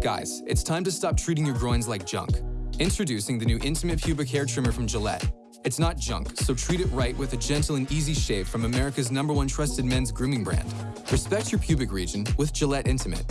Guys, it's time to stop treating your groins like junk. Introducing the new Intimate Pubic Hair Trimmer from Gillette. It's not junk, so treat it right with a gentle and easy shave from America's number one trusted men's grooming brand. Respect your pubic region with Gillette Intimate.